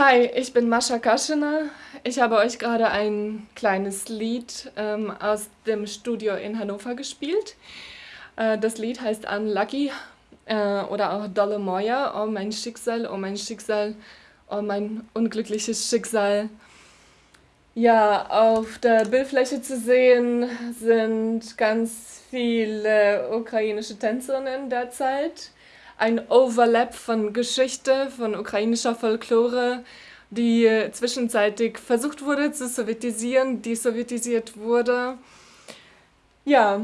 Hi, ich bin Mascha Kaschener. Ich habe euch gerade ein kleines Lied ähm, aus dem Studio in Hannover gespielt. Äh, das Lied heißt Unlucky äh, oder auch Dolle Moja, Oh mein Schicksal, oh mein Schicksal, oh mein unglückliches Schicksal. Ja, auf der Bildfläche zu sehen sind ganz viele ukrainische Tänzerinnen derzeit ein Overlap von Geschichte, von ukrainischer Folklore, die zwischenzeitlich versucht wurde zu sowjetisieren, die sowjetisiert wurde. Ja,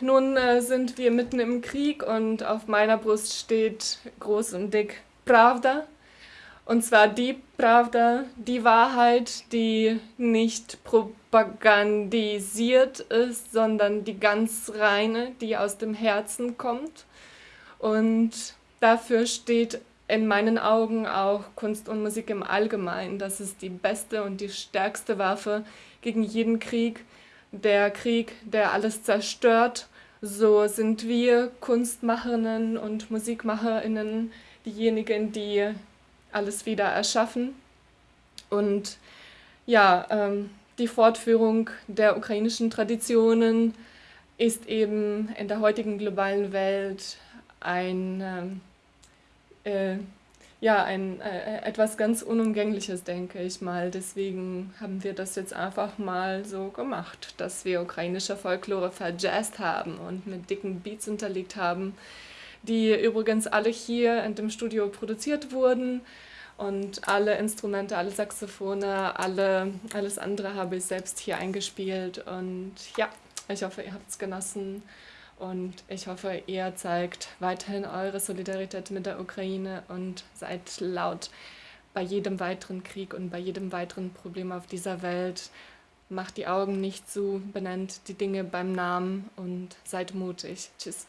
nun äh, sind wir mitten im Krieg und auf meiner Brust steht groß und dick Pravda. Und zwar die Pravda, die Wahrheit, die nicht propagandisiert ist, sondern die ganz reine, die aus dem Herzen kommt. Und Dafür steht in meinen Augen auch Kunst und Musik im Allgemeinen. Das ist die beste und die stärkste Waffe gegen jeden Krieg. Der Krieg, der alles zerstört. So sind wir Kunstmacherinnen und Musikmacherinnen diejenigen, die alles wieder erschaffen. Und ja, ähm, die Fortführung der ukrainischen Traditionen ist eben in der heutigen globalen Welt ein ähm, äh, ja, ein, äh, etwas ganz Unumgängliches, denke ich mal. Deswegen haben wir das jetzt einfach mal so gemacht, dass wir ukrainische Folklore verjazzt haben und mit dicken Beats unterlegt haben, die übrigens alle hier in dem Studio produziert wurden. Und alle Instrumente, alle Saxophone, alle, alles andere habe ich selbst hier eingespielt. Und ja, ich hoffe, ihr habt es genossen. Und ich hoffe, ihr zeigt weiterhin eure Solidarität mit der Ukraine und seid laut bei jedem weiteren Krieg und bei jedem weiteren Problem auf dieser Welt. Macht die Augen nicht zu, benennt die Dinge beim Namen und seid mutig. Tschüss.